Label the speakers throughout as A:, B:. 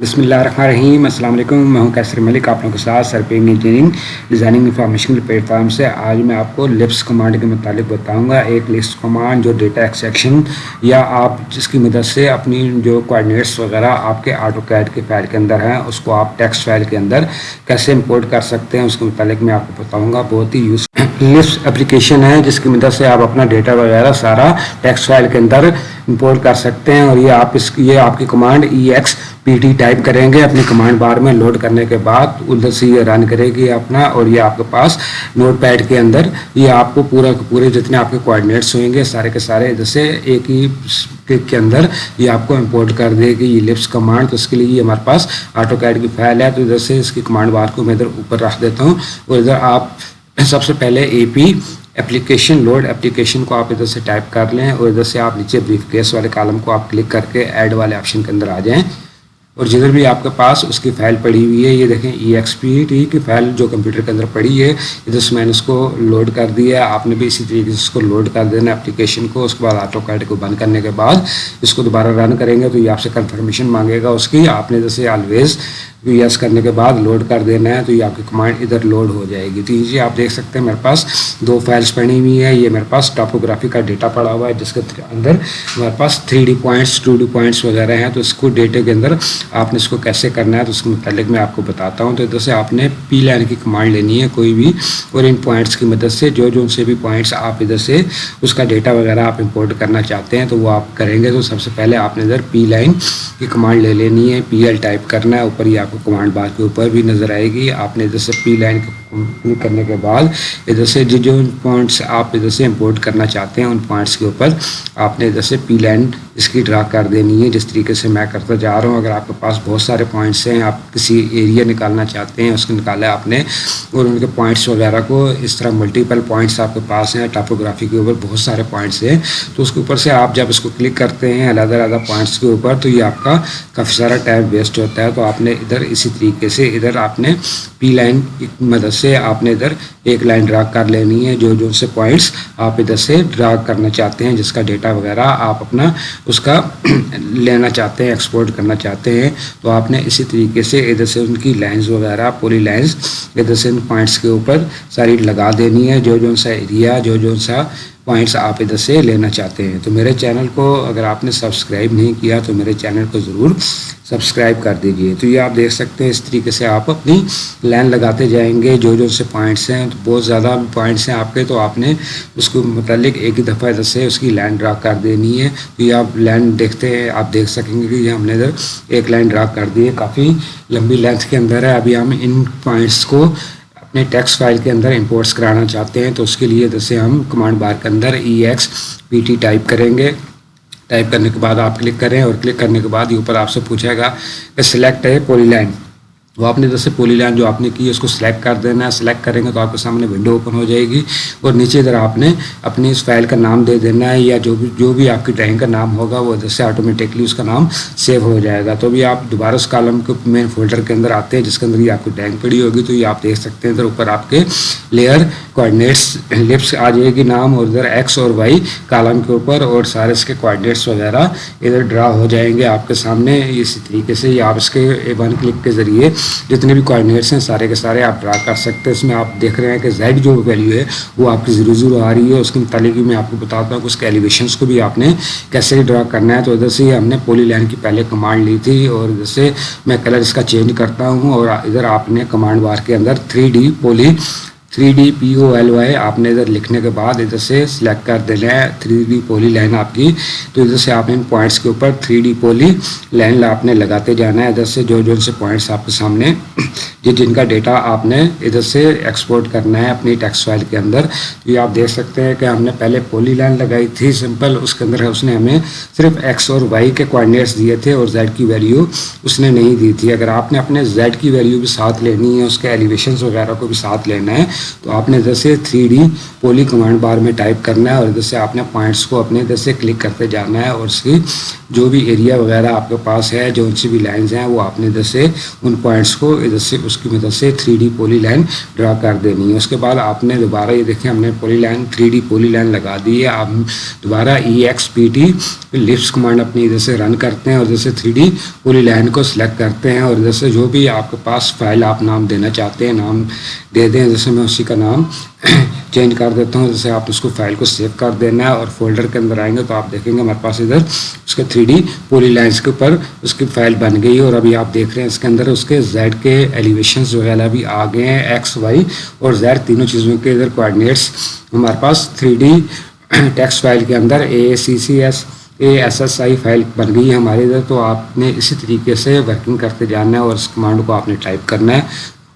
A: بسم اللہ الرحمن الرحیم السلام علیکم میں ہوں کیسر ملک آپ لوگوں کے ساتھ سرپیم engineering designing information platform سے آج میں آپ کو لپس کمانڈ کے متعلق بتاؤں گا ایک لسٹ کمانڈ جو ڈیٹا ایکسیکشن یا آپ جس کی مدد سے اپنی جو کوآڈینیٹس وغیرہ آپ کے آٹو کیڈ کے فائل کے اندر ہیں اس کو آپ ٹیکسٹ فائل کے اندر کیسے امپورٹ کر سکتے ہیں اس کے متعلق میں آپ کو بتاؤں گا بہت ہی یوز لسٹ اپلیکیشن ہے جس کی مدد سے آپ اپنا ڈیٹا وغیرہ سارا ٹیکسٹ فائل کے اندر امپورٹ کر سکتے ہیں اور یہ آپ اس یہ آپ کی command E X P T type کریں گے اپنی کمانڈ بار میں لوڈ کرنے کے بعد ادھر سے یہ رن کرے گی اپنا اور یہ آپ کے پاس نوٹ پیڈ کے اندر یہ آپ کو پورا پورے جتنے آپ کے کوآڈینیٹس ہوئیں گے سارے کے سارے ادھر سے ایک ہی کلک کے اندر یہ آپ کو امپورٹ کر دے گی یہ لپس کمانڈ تو اس کے لیے یہ ہمارے پاس آٹو کیڈ کی فائل ہے تو ادھر سے اس کی کمانڈ بار کو میں ادھر اوپر رکھ دیتا ہوں اور ادھر آپ سب سے پہلے A P application load application کو آپ ادھر سے ٹائپ کر لیں اور ادھر سے آپ نیچے بریف کیس والے کالم کو آپ کلک کر کے ایڈ والے آپشن کے اندر آ جائیں۔ اور جدھر بھی آپ کے پاس اس کی فائل پڑی ہوئی ہے، یہ دیکھیں ای ایکس پی ٹی کی فائل جو کمپیوٹر کے اندر پڑی ہے ادھر سے میں نے اس کو لوڈ کر دیا آپ نے بھی اسی طریقے سے اس کو لوڈ کر دینا اپلیکیشن کو، اس کے بعد آٹو کارڈ کو بند کرنے کے بعد اس کو دوبارہ رن کریں گے تو یہ آپ سے کنفرمیشن مانگے گا اس کی۔ آپ نے جیسے آلویز یس کرنے کے بعد لوڈ کر دینا ہے تو یہ آپ کی کمانڈ ادھر لوڈ ہو جائے گی۔ تو یہ آپ دیکھ سکتے ہیں، میرے پاس دو فائلس پڑی ہوئی ہیں۔ یہ میرے پاس ٹاپوگرافی کا ڈیٹا پڑا ہوا ہے، جس کے اندر میرے پاس three D points two D points وغیرہ ہیں۔ تو اس کو ڈیٹے کے اندر آپ نے اس کو کیسے کرنا ہے تو اس کے متعلق میں آپ کو بتاتا ہوں۔ تو ادھر سے آپ نے پی لائن کی کمانڈ لینی ہے کوئی بھی، اور ان پوائنٹس کی مدد سے جو جو ان سے بھی پوائنٹس آپ ادھر سے اس کا ڈیٹا وغیرہ آپ امپورٹ کرنا چاہتے ہیں تو وہ آپ کریں گے۔ تو سب سے پہلے آپ نے ادھر پی لائن کی کمانڈ لے لینی ہے۔ پی ایل ٹائپ کرنا ہے، اوپر یہ آپ کو کمانڈ بار کے اوپر بھی نظر آئے گی۔ آپ نے ادھر سے پی لائن کرنے کے بعد ادھر سے جو جو پوائنٹس آپ ادھر سے امپورٹ کرنا چاہتے ہیں، ان پوائنٹس کے اوپر آپ نے ادھر سے پی لائن اس کی ڈرا کر دینی ہے۔ جس طریقے سے میں کرتا جا رہا ہوں، اگر آپ کے پاس بہت سارے پوائنٹس ہیں، آپ کسی ایریا نکالنا چاہتے ہیں، اس کو نکالا آپ نے، اور ان کے پوائنٹس وغیرہ کو اس طرح ملٹیپل پوائنٹس آپ کے پاس ہیں ٹاپوگرافی کے اوپر بہت سارے پوائنٹس ہیں۔ تو اس کے اوپر سے آپ جب اس کو کلک کرتے ہیں علیحدہ علیحدہ پوائنٹس کے اوپر، تو یہ آپ کا کافی سارا ٹائم ویسٹ ہوتا ہے۔ تو آپ نے ادھر اسی طریقے سے ادھر آپ نے پی لائن کی مدد سے آپ نے ادھر ایک لائن ڈرا کر لینی ہے، جو جو سے پوائنٹس آپ ادھر سے ڈرا کرنا چاہتے ہیں، جس کا ڈیٹا وغیرہ آپ اپنا اس کا لینا چاہتے ہیں ایکسپورٹ کرنا چاہتے ہیں۔ تو آپ نے اسی طریقے سے ادھر سے ان کی لائنز وغیرہ پولی لائنز ادھر سے ان پوائنٹس کے اوپر ساری لگا دینی ہے۔ جو جو سا ایریا جو جو سا پوائنٹس آپ ادھر سے لینا چاہتے ہیں۔ تو میرے چینل کو اگر آپ نے سبسکرائب نہیں کیا تو میرے چینل کو ضرور سبسکرائب کر دیجیے تو یہ آپ دیکھ سکتے ہیں اس طریقے سے آپ اپنی لائن لگاتے جائیں گے۔ جو جو سے پوائنٹس ہیں تو بہت زیادہ پوائنٹس ہیں آپ کے، تو آپ نے اس کو متعلق ایک ہی دفعہ ادھر سے اس کی لائن ڈرا کر دینی ہے۔ تو یہ آپ لائن دیکھتے ہیں، آپ دیکھ سکیں گے کہ یہ ہم نے ادھر ایک لائن ڈرا کر دی ہے۔ کافی لمبی لینتھ کے اندر ہے۔ ابھی ہم ان پوائنٹس کو اپنے ٹیکس فائل کے اندر امپورٹس کرانا چاہتے ہیں تو اس کے لیے جیسے ہم کمانڈ بار کے اندر E X P T type کریں گے۔ ٹائپ کرنے کے بعد آپ کلک کریں اور کلک کرنے کے بعد یہ اوپر آپ سے پوچھے گا کہ سلیکٹ ہے پولی لائن وہ آپ نے جیسے پولی لائن جو آپ نے کی ہے، اس کو سلیکٹ کر دینا ہے۔ سلیکٹ کریں گے تو آپ کے سامنے ونڈو اوپن ہو جائے گی اور نیچے ادھر آپ نے اپنی اس فائل کا نام دے دینا ہے یا جو بھی جو بھی آپ کی ڈرائنگ کا نام ہوگا، وہ ادھر سے آٹومیٹکلی اس کا نام سیو ہو جائے گا۔ تو ابھی آپ دوبارہ اس کالم کے مین فولڈر کے اندر آتے ہیں، جس کے اندر یہ آپ کی ڈرائنگ پڑی ہوگی، تو یہ آپ دیکھ سکتے ہیں۔ ادھر اوپر آپ کے لیئر کوآڈینیٹس لپس آ جائے گی نام اور ادھر ایکس اور وائی کالم کے اوپر اور سارے اس کے کوآڈینیٹس وغیرہ ادھر ڈرا ہو جائیں گے آپ کے سامنے۔ اسی طریقے سے یہ آپ اس کے ون کلک کے ذریعے جتنے بھی کوآڈینیٹس ہیں سارے کے سارے آپ ڈرا کر سکتے ہیں۔ اس میں آپ دیکھ رہے ہیں کہ زیڈ جو ویلیو ہے وہ آپ کی زیرو زیرو آ رہی ہے۔ اس کے متعلق میں آپ کو بتاتا ہوں کہ اس کے ایلیویشنس کو بھی آپ نے کیسے ڈرا کرنا ہے۔ تو ادھر سے ہم نے پولی لائن کی پہلے کمانڈ لی تھی اور ادھر سے میں کلر اس کا چینج کرتا ہوں اور ادھر آپ نے کمانڈ بار کے اندر three D poly three D P O L Y آپ نے ادھر لکھنے کے بعد ادھر سے سلیکٹ کر دینا ہے تھری ڈی پولی لائن آپ کی۔ تو ادھر سے آپ نے ان پوائنٹس کے اوپر تھری ڈی پولی لائن آپ نے لگاتے جانا ہے۔ ادھر سے جو جو سے پوائنٹس آپ کے سامنے جن جن کا ڈیٹا آپ نے ادھر سے ایکسپورٹ کرنا ہے اپنی ٹیکس فائل کے اندر۔ یہ آپ دیکھ سکتے ہیں کہ ہم نے پہلے پولی لائن لگائی تھی سمپل اس کے اندر اس نے ہمیں صرف ایکس اور وائی کے کوآڈینیٹس دیے تھے اور زیڈ کی ویلیو اس نے نہیں دی تھی۔ اگر آپ نے اپنے زیڈ کی ویلیو بھی ساتھ لینی ہے، اس کے ایلیویشنس وغیرہ کو بھی ساتھ لینا ہے تو آپ نے ادھر سے three D poly command bar میں ٹائپ کرنا ہے اور ادھر سے آپ نے پوائنٹس کو اپنے ادھر سے کلک کرتے جانا ہے اور اس کی جو بھی ایریا وغیرہ آپ کے پاس ہے، جو سی بھی لائنز ہیں، وہ آپ نے ادھر سے ان پوائنٹس کو ادھر سے اس کی مدد سے three D poly line draw کر دینی ہے۔ اس کے بعد آپ نے دوبارہ یہ دیکھیں، ہم نے poly line three D poly line لگا دی ہے۔ آپ دوبارہ ای ایکس پی ٹی لفس کمانڈ اپنی ادھر سے رن کرتے ہیں اور ادھر سے تھری ڈی پولی لائن کو سلیکٹ کرتے ہیں اور ادھر سے جو بھی آپ کے پاس فائل آپ نام دینا چاہتے ہیں، نام دے دیں۔ جیسے میں اسی کا نام چینج کر دیتا ہوں، جیسے آپ اس کو فائل کو سیو کر دینا ہے اور فولڈر کے اندر آئیں گے تو آپ دیکھیں گے ہمارے پاس ادھر اس کے تھری ڈی پولی لائنس کے اوپر اس کی فائل بن گئی اور ابھی آپ دیکھ رہے ہیں اس کے اندر اس کے زیڈ کے ایلیویشنز وغیرہ بھی آ گئے ہیں، ایکس، وائی اور زیڈ تینوں چیزوں کے ادھر کوآڈینیٹس ہمارے پاس تھری ڈی ٹیکسٹ فائل کے اندر A, C C, S, A, S S, I file بن گئی ہے ہمارے ادھر، تو آپ نے اسی طریقے سے ورکنگ کرتے جانا ہے اور اس کمانڈ کو آپ نے ٹائپ کرنا ہے۔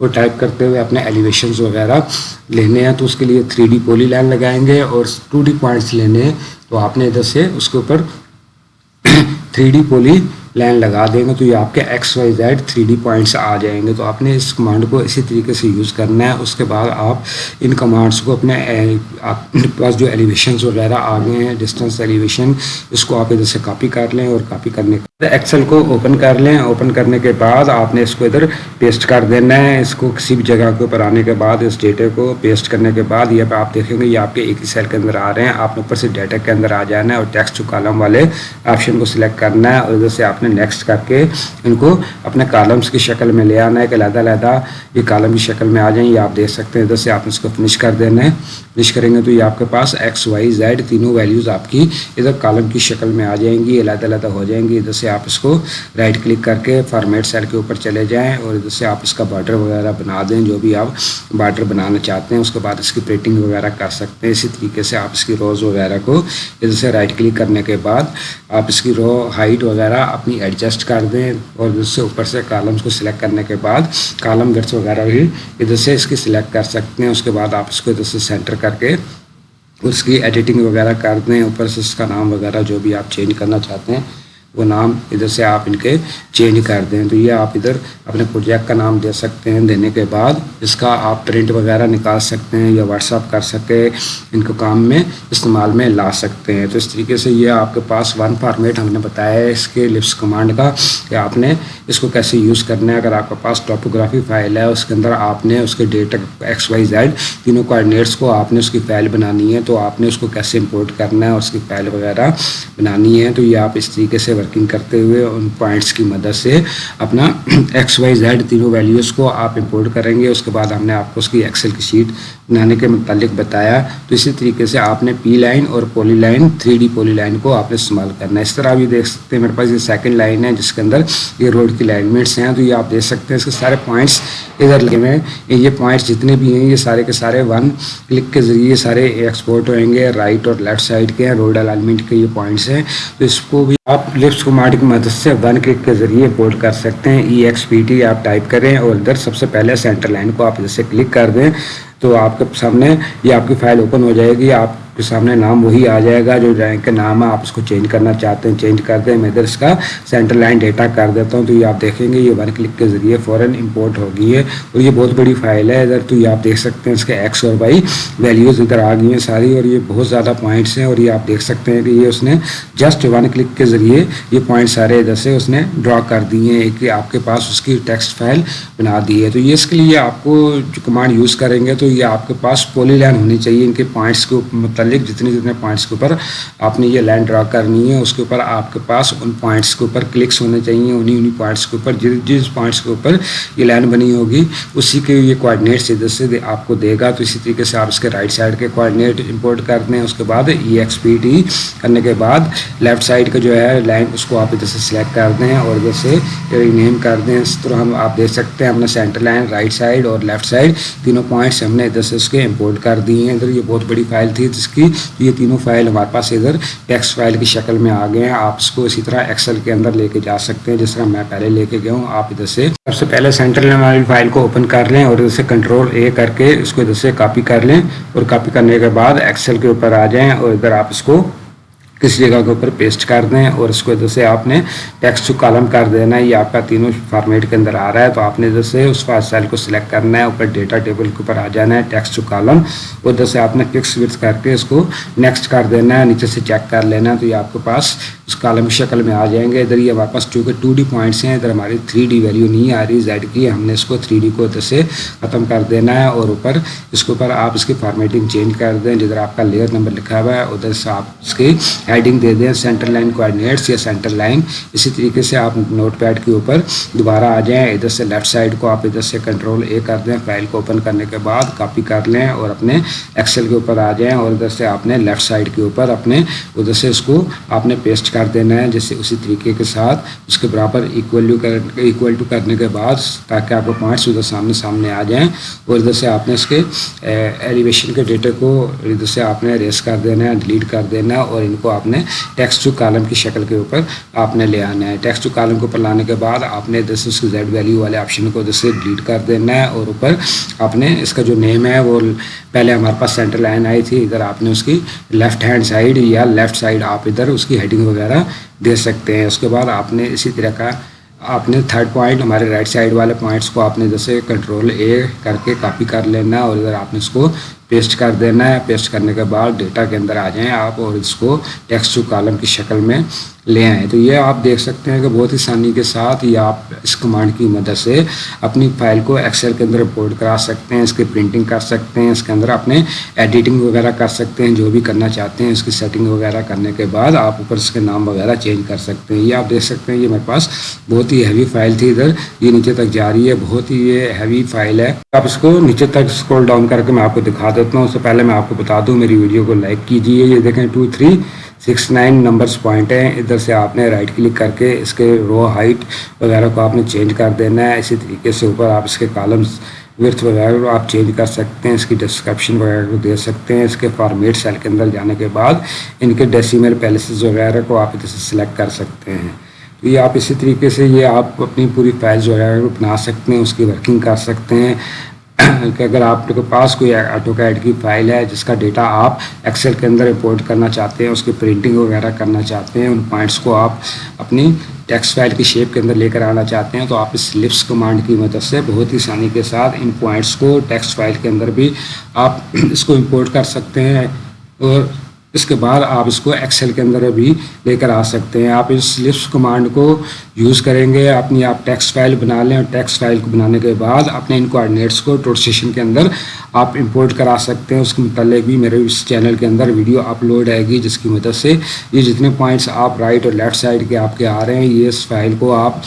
A: اور ٹائپ کرتے ہوئے اپنے ایلیویشنز وغیرہ لینے ہیں تو اس کے لیے تھری ڈی پولی لائن لگائیں گے اور ٹو ڈی پوائنٹس لینے ہیں تو آپ نے ادھر سے اس کے اوپر تھری ڈی پولی لائن لگا دیں گے تو یہ آپ کے X Y Z three D points آ جائیں گے تو آپ نے اس کمانڈ کو اسی طریقے سے یوز کرنا ہے۔ اس کے بعد آپ ان کمانڈس کو اپنے، آپ پاس جو ایلیویشنز وغیرہ آ گئے ہیں ڈسٹینس ایلیویشن اس کو آپ ادھر سے کاپی کر لیں اور کاپی کرنے ایکسل کو اوپن کر لیں اوپن کرنے کے بعد آپ نے اس کو ادھر پیسٹ کر دینا ہے اس کو کسی بھی جگہ کے اوپر آنے کے بعد اس ڈیٹے کو پیسٹ کرنے کے بعد یہ آپ دیکھیں گے یہ آپ کے ایک ہی سیل کے اندر آ رہے ہیں آپ نے اوپر سے ڈیٹا کے اندر آ جانا ہے اور ٹیکسٹ کالم والے آپشن کو سلیکٹ کرنا ہے اور ادھر سے آپ نے نیکسٹ کر کے ان کو اپنے کالمس کی شکل میں لے آنا ہے کہ علیحدہ علیحدہ یہ کالم کی شکل میں آ جائیں یہ آپ دیکھ سکتے ہیں ادھر سے آپ اس کو فنش کر دینا ہے فنش کریں گے تو یہ آپ کے پاس ایکس وائی زیڈ تینوں ویلیوز آپ کی ادھر کالم کی شکل میں آ جائیں گی علیحدہ علیحدہ ہو جائیں گی ادھر سے سے آپ اس کو رائٹ کلک کر کے فارمیٹ سیل کے اوپر چلے جائیں اور ادھر سے آپ اس کا بارڈر وغیرہ بنا دیں، جو بھی آپ بارڈر بنانا چاہتے ہیں، اس کے بعد اس کی پریٹنگ وغیرہ کر سکتے ہیں۔ اسی طریقے سے آپ اس کی روز وغیرہ کو ادھر سے رائٹ کلک کرنے کے بعد آپ اس کی رو ہائٹ وغیرہ اپنی ایڈجسٹ کر دیں اور ادھر سے اوپر سے کالمس کو سلیکٹ کرنے کے بعد کالم گٹس وغیرہ بھی ادھر سے اس کی سلیکٹ کر سکتے ہیں۔ اس کے بعد آپ اس کو ادھر سے سینٹر کر کے اس کی ایڈیٹنگ وغیرہ کر دیں۔ اوپر سے اس کا نام وغیرہ جو بھی آپ چینج کرنا چاہتے ہیں وہ نام ادھر سے آپ ان کے چینج کر دیں۔ تو یہ آپ ادھر اپنے پروجیکٹ کا نام دے سکتے ہیں دینے کے بعد اس کا آپ پرنٹ وغیرہ نکال سکتے ہیں یا واٹس اپ کر سکے ان کو کام میں استعمال میں لا سکتے ہیں۔ تو اس طریقے سے یہ آپ کے پاس ون فارمیٹ ہم نے بتایا ہے اس کے لپس کمانڈ کا کہ آپ نے اس کو کیسے یوز کرنا ہے۔ اگر آپ کے پاس ٹاپوگرافی فائل ہے، اس کے اندر آپ نے اس کے ڈیٹا ایکس وائی زیڈ تینوں کوآڈینیٹس کو آپ نے اس کی فائل بنانی ہے، تو آپ نے اس کو کیسے امپورٹ کرنا ہے اور اس کی فائل وغیرہ بنانی ہے۔ تو یہ آپ اس طریقے سے ورکنگ کرتے ہوئے ان پوائنٹس کی مدد سے اپنا ایکس وائی زیڈ تینوں ویلیوز کو آپ امپورٹ کریں گے۔ اس کے بعد ہم نے آپ کو اس کی ایکسل کی شیٹ بنانے کے متعلق بتایا۔ تو اسی طریقے سے آپ نے پی لائن اور poly line three D poly line کو آپ نے استعمال کرنا ہے۔ اس طرح بھی دیکھ سکتے ہیں، میرے پاس یہ سیکنڈ لائن ہے جس کے اندر یہ روڈ کی لائنمنٹس ہیں۔ تو یہ آپ دیکھ سکتے ہیں، اس کے سارے پوائنٹس ادھر لگے ہوئے ہیں۔ یہ پوائنٹس جتنے بھی ہیں، یہ سارے کے سارے ون کلک کے ذریعے سارے ایکسپورٹ ہوئیں گے۔ رائٹ اور لیفٹ سائڈ کے ہیں روڈ الائنمنٹ کے یہ پوائنٹس ہیں۔ تو اس کو بھی آپ لفٹ کمانڈ کی مدد سے ون کلک کے ذریعے بولڈ کر سکتے ہیں ای ایکس پی ٹی آپ ٹائپ کریں اور ادھر سب سے پہلے سینٹر لائن کو آپ ادھر سے کلک کر دیں تو آپ کے سامنے یہ آپ کی فائل اوپن ہو جائے گی۔ آپ کے سامنے نام وہی آ جائے گا جو رینک کا نام ہے آپ اس کو چینج کرنا چاہتے ہیں چینج کر دیں، میں ادھر اس کا سینٹر لائن ڈیٹا کر دیتا ہوں۔ تو یہ آپ دیکھیں گے، یہ ون کلک کے ذریعے فوراً امپورٹ ہو گئی ہے اور یہ بہت بڑی فائل ہے۔ ادھر تو یہ آپ دیکھ سکتے ہیں اس کے ایکس اور وائی ویلیوز ادھر آ گئی ہیں ساری۔ اور یہ بہت زیادہ پوائنٹس ہیں۔ اور یہ آپ دیکھ سکتے ہیں کہ یہ اس نے جسٹ ون کلک کے ذریعے یہ پوائنٹ سارے ادھر سے اس نے ڈرا کر دیے ہیں۔ کہ آپ کے پاس اس کی ٹیکسٹ فائل بنا دی ہے۔ تو یہ اس کے لیے آپ کو جو کمانڈ یوز کریں گے تو یہ آپ کے پاس پولی لائن ہونی چاہیے۔ ان کے پوائنٹس کے متعلق مطلب متعلق جتنے جتنے پوائنٹس کے اوپر آپ نے یہ لائن ڈرا کرنی ہے، اس کے اوپر آپ کے پاس ان پوائنٹس کے اوپر کلکس ہونے چاہیے، انہیں انہیں پوائنٹس کے اوپر جس جس پوائنٹس کے اوپر یہ لائن بنی ہوگی، اسی کے یہ کوآڈینیٹس ادھر سے آپ کو دے گا۔ تو اسی طریقے سے آپ اس کے رائٹ سائڈ کے کوآڈینیٹ امپورٹ کر دیں اس کے بعد ای ایکس پی ٹی کرنے کے بعد لیفٹ سائڈ کا جو ہے لائن اس کو آپ ادھر سے سلیکٹ کر دیں اور ادھر سے نیم کر دیں اس طرح ہم آپ دیکھ سکتے ہیں اپنا سینٹر لائن رائٹ سائڈ اور لیفٹ سائڈ تینوں پوائنٹس ہم نے ادھر سے اس کے امپورٹ کر دی ہیں۔ ادھر یہ بہت بڑی فائل تھی، جس کی یہ تینوں فائل ہمارے پاس ادھر ٹیکس فائل کی شکل میں آ گئے ہیں۔ آپ اس کو اسی طرح ایکسل کے اندر لے کے جا سکتے ہیں۔ جس طرح میں پہلے لے کے گیا ہوں، آپ ادھر سے سب سے پہلے سینٹر والی فائل کو اوپن کر لیں اور ادھر سے کنٹرول اے کر کے اس کو ادھر سے کاپی کر لیں اور کاپی کرنے کے بعد ایکسل کے اوپر آ جائیں اور ادھر آپ اس کو کسی جگہ کے اوپر پیسٹ کر دیں اور اس کو ادھر سے آپ نے ٹیکسٹ کالم کر دینا ہے، یہ آپ کا تینوں فارمیٹ کے اندر آ رہا ہے، تو آپ نے ادھر سے اس سیل کو سلیکٹ کرنا ہے، اوپر ڈیٹا ٹیبل کے اوپر آ جانا ہے، ٹیکسٹ کالم اور ادھر سے آپ نے فکس وتھ کر کے اس کو نیکسٹ کر دینا ہے، نیچے سے چیک کر لینا ہے، تو یہ آپ کے پاس اس کالم شکل میں آ جائیں گے۔ ادھر یہ ہمارے پاس چونکہ ٹو ڈی پوائنٹس ہیں، ادھر ہماری تھری ڈی ویلیو نہیں آ رہی زیڈ کی۔ ہم نے اس کو تھری ڈی کو ادھر سے ختم کر دینا ہے اور اوپر اس کے اوپر آپ اس کی فارمیٹنگ چینج کر دیں۔ جدھر آپ کا لیئر نمبر لکھا ہوا ہے، ادھر سے آپ اس کی ہیڈنگ دے دیں سینٹر لائن کوآڈینیٹس یا سینٹر لائن اسی طریقے سے آپ نوٹ پیڈ کے اوپر دوبارہ آ جائیں۔ ادھر سے لیفٹ سائڈ کو آپ ادھر سے کنٹرول اے کر دیں۔ فائل کو اوپن کرنے کے بعد کاپی کر لیں اور اپنے ایکسل کے اوپر آ جائیں اور ادھر سے آپ نے لیفٹ سائڈ کے اوپر اپنے ادھر سے اس کو آپ نے پیسٹ کر دینا ہے، جیسے اسی طریقے کے ساتھ اس کے برابر ایکول ایکول ٹو کرنے کے بعد تاکہ آپ کو پوائنٹس ادھر سامنے سامنے آ جائیں اور ادھر سے آپ نے اس کے ایلیویشن کے ڈیٹا کو ادھر سے آپ نے ریس کر دینا ہے ڈیلیٹ کر دینا ہے اور ان کو آپ نے ٹیکسٹ ٹو کالم کی شکل کے اوپر آپ نے لے آنا ہے۔ ٹیکسٹ ٹو کالم کے اوپر لانے کے بعد آپ نے ادھر سے اس کے زیڈ ویلیو والے آپشن کو ادھر سے ڈیلیٹ کر دینا ہے اور اوپر آپ نے اس کا جو نیم ہے وہ پہلے ہمارے پاس سینٹر لائن آئی تھی، ادھر آپ نے اس کی لیفٹ ہینڈ سائڈ یا لیفٹ سائڈ آپ ادھر اس کی ہیڈنگ وغیرہ دے سکتے ہیں۔ اس کے بعد آپ نے اسی طرح کا آپ نے تھرڈ پوائنٹ ہمارے رائٹ سائڈ والے پوائنٹس کو آپ نے جیسے کنٹرول اے کر کے کاپی کر لینا اور ادھر آپ نے اس کو پیسٹ کر دینا ہے۔ پیسٹ کرنے کے بعد ڈیٹا کے اندر آ جائیں آپ اور اس کو ٹیکسٹ ٹو کالم کی شکل میں لے آئیں۔ تو یہ آپ دیکھ سکتے ہیں کہ بہت ہی آسانی کے ساتھ یہ آپ اس کمانڈ کی مدد سے اپنی فائل کو ایکسل کے اندر رپورٹ کرا سکتے ہیں، اس کی پرنٹنگ کر سکتے ہیں، اس کے اندر اپنے ایڈیٹنگ وغیرہ کر سکتے ہیں، جو بھی کرنا چاہتے ہیں، اس کی سیٹنگ وغیرہ کرنے کے بعد آپ اوپر اس کے نام وغیرہ چینج کر سکتے ہیں۔ یہ آپ دیکھ سکتے ہیں، یہ میرے پاس بہت ہی ہیوی فائل تھی۔ ادھر یہ نیچے تک جا رہی ہے، بہت ہی یہ ہیوی فائل ہے۔ آپ اس کو نیچے تک اسکرول ڈاؤن کر کے میں آپ کو دکھا دیتا ہوں، اس سے پہلے میں آپ کو بتا دوں، میری ویڈیو کو لائک کیجیے یہ دیکھیں two three six nine numbers point ہیں۔ ادھر سے آپ نے رائٹ کلک کر کے اس کے رو ہائٹ وغیرہ کو آپ نے چینج کر دینا ہے۔ اسی طریقے سے اوپر آپ اس کے کالمس ورتھ وغیرہ کو آپ چینج کر سکتے ہیں، اس کی ڈسکرپشن وغیرہ کو دے سکتے ہیں۔ اس کے فارمیٹ سیل کے اندر جانے کے بعد ان کے ڈیسیمل پیلسز وغیرہ کو آپ ادھر سے سلیکٹ کر سکتے ہیں۔ تو یہ آپ اسی طریقے سے یہ آپ اپنی پوری فائلز وغیرہ کو بنا سکتے ہیں، اس کی ورکنگ کر سکتے ہیں۔ کہ اگر آپ کے پاس کوئی آٹو کیڈ کی فائل ہے، جس کا ڈیٹا آپ ایکسل کے اندر امپورٹ کرنا چاہتے ہیں، اس کی پرنٹنگ وغیرہ کرنا چاہتے ہیں، ان پوائنٹس کو آپ اپنی ٹیکسٹ فائل کی شیپ کے اندر لے کر آنا چاہتے ہیں، تو آپ اس لپس کمانڈ کی مدد سے بہت ہی آسانی کے ساتھ ان پوائنٹس کو ٹیکسٹ فائل کے اندر بھی آپ اس کو امپورٹ کر سکتے ہیں اور اس کے بعد آپ اس کو ایکسل کے اندر بھی لے کر آ سکتے ہیں۔ آپ اس لپس کمانڈ کو یوز کریں گے۔ اپنی آپ ٹیکسٹ فائل بنا لیں اور ٹیکسٹ فائل کو بنانے کے بعد اپنے ان کوآڈینیٹس کو ٹوٹ کے اندر آپ امپورٹ کرا سکتے ہیں، اس کے متعلق بھی میرے اس چینل کے اندر ویڈیو اپلوڈ آئے گی، جس کی مدد سے یہ جتنے پوائنٹس آپ رائٹ اور لیفٹ سائڈ کے آپ کے آ رہے ہیں، یہ اس فائل کو آپ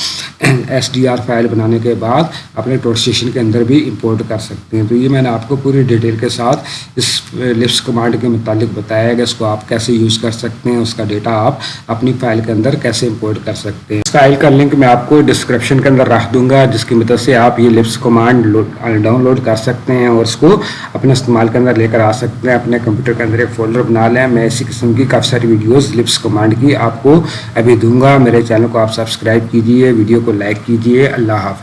A: ایس ڈی آر فائل بنانے کے بعد اپنے ٹوٹ اسٹیشن کے اندر بھی امپورٹ کر سکتے ہیں۔ تو یہ میں نے آپ کو پوری ڈیٹیل کے ساتھ اس لپس کمانڈ کے متعلق بتایا گا اس کو آپ کیسے یوز کر سکتے ہیں، اس کا ڈیٹا آپ اپنی فائل کے اندر کیسے امپورٹ کر سکتے ہیں۔ اس فائل کا لنک میں آپ کو ڈسکرپشن کے اندر رکھ دوں گا، جس کی مدد سے آپ یہ لپس کمانڈ ڈاؤن لوڈ کر سکتے ہیں اور اس کو اپنے استعمال کے اندر لے کر آ سکتے ہیں، اپنے کمپیوٹر کے اندر ایک فولڈر بنا لیں۔ میں اسی قسم کی کافی ساری ویڈیوز لپس کمانڈ کی آپ کو ابھی دوں گا۔ میرے چینل کو آپ سبسکرائب کیجیے ویڈیو کو لائک کیجیے اللہ حافظ۔